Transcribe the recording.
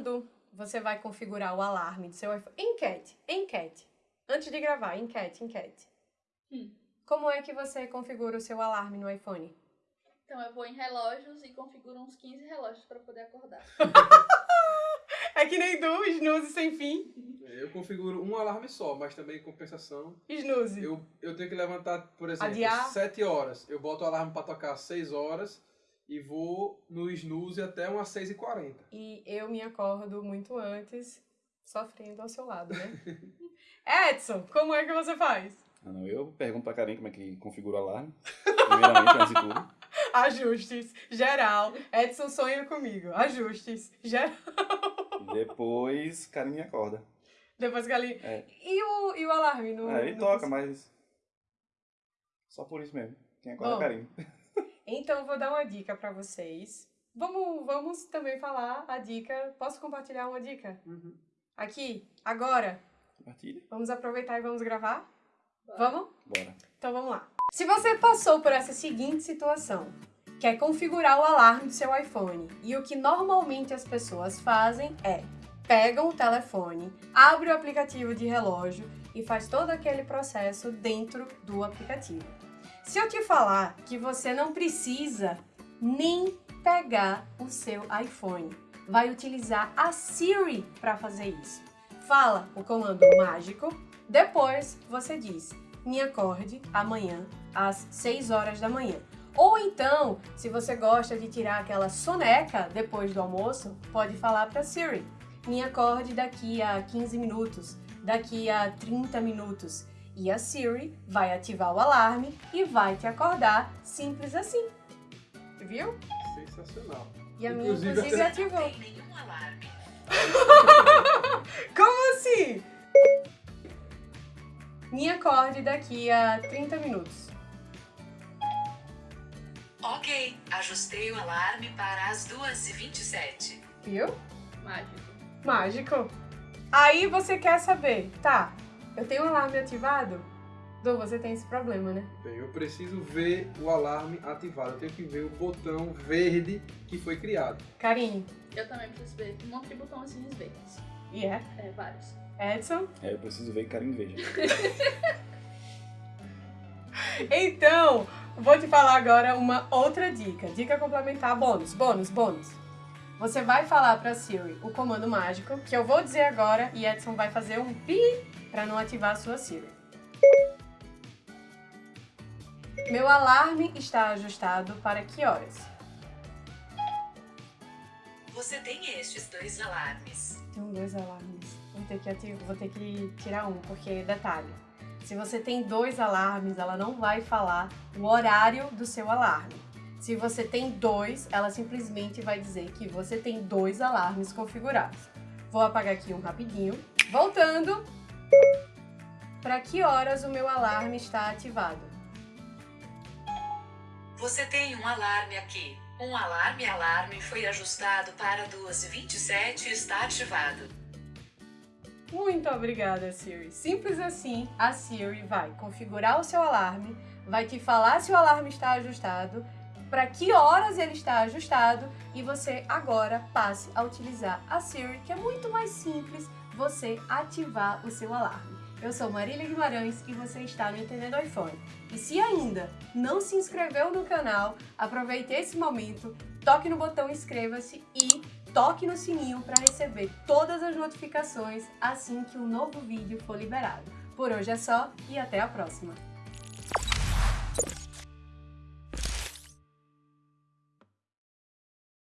quando você vai configurar o alarme do seu iPhone? Enquete, enquete. Antes de gravar, enquete, enquete. Hum. Como é que você configura o seu alarme no iPhone? Então eu vou em relógios e configuro uns 15 relógios pra poder acordar. É que nem do snooze sem fim. Eu configuro um alarme só, mas também em compensação, Snooze. eu, eu tenho que levantar, por exemplo, Adiar? 7 horas. Eu boto o alarme para tocar às 6 horas e vou no snooze até umas 6h40. E eu me acordo muito antes, sofrendo ao seu lado, né? Edson, como é que você faz? Ah, não, eu pergunto pra Karen como é que configura o alarme. Primeiramente, antes de tudo. Ajustes, geral. Edson sonha comigo. Ajustes, geral. Depois, Karen me acorda. Depois ali. É. E, o, e o alarme? No, Aí no- toca, mas... Só por isso mesmo. Quem acorda é Bom. a Karen. Então, vou dar uma dica pra vocês. Vamos, vamos também falar a dica. Posso compartilhar uma dica? Aqui, agora. Compartilha. Vamos aproveitar e vamos gravar? Bora. Vamos? Bora. Então vamos lá. Se você passou por essa seguinte situação, que é configurar o alarme do seu iPhone, e o que normalmente as pessoas fazem é pegam o telefone, abre o aplicativo de relógio e faz todo aquele processo dentro do aplicativo. Se eu te falar que você não precisa nem pegar o seu iPhone, vai utilizar a Siri para fazer isso. Fala o comando mágico, depois você diz me acorde amanhã às 6 horas da manhã. Ou então, se você gosta de tirar aquela soneca depois do almoço, pode falar para Siri: me acorde daqui a 15 minutos, daqui a 30 minutos. E a Siri vai ativar o alarme e vai te acordar, simples assim. Viu? Sensacional. E a minha, Inclusive, inclusive, ativou. Tem nenhum alarme. Como assim? Me acorde daqui a 30 minutos. Ok, ajustei o alarme para as 2h27. Viu? Mágico. Mágico. Aí você quer saber, tá, eu tenho o alarme ativado? Du, você tem esse problema, né? Bem, eu preciso ver o alarme ativado. Eu tenho que ver o botão verde que foi criado. Carinho. Eu também preciso ver um monte de botãozinhos verdes. E é? É, vários. Edson? É, eu preciso ver que Karen veja. Então, vou te falar agora uma outra dica. Dica complementar, bônus, bônus, bônus. Você vai falar pra Siri o comando mágico, que eu vou dizer agora, e Edson vai fazer um pi pra não ativar a sua Siri. Meu alarme está ajustado para que horas? Você tem estes dois alarmes. Tenho dois alarmes. Vou ter, que ati- vou ter que tirar um, porque, detalhe, se você tem dois alarmes, ela não vai falar o horário do seu alarme. Se você tem dois, ela simplesmente vai dizer que você tem dois alarmes configurados. Vou apagar aqui um rapidinho. Voltando. Para que horas o meu alarme está ativado? Você tem um alarme aqui. Um alarme alarme foi ajustado para 2h27 e está ativado. Muito obrigada, Siri. Simples assim, a Siri vai configurar o seu alarme, vai te falar se o alarme está ajustado, para que horas ele está ajustado e você agora passe a utilizar a Siri, que é muito mais simples você ativar o seu alarme. Eu sou Marília Guimarães e você está no Entendendo iPhone. E se ainda não se inscreveu no canal, aproveite esse momento, toque no botão inscreva-se e toque no sininho para receber todas as notificações assim que um novo vídeo for liberado. Por hoje é só e até a próxima!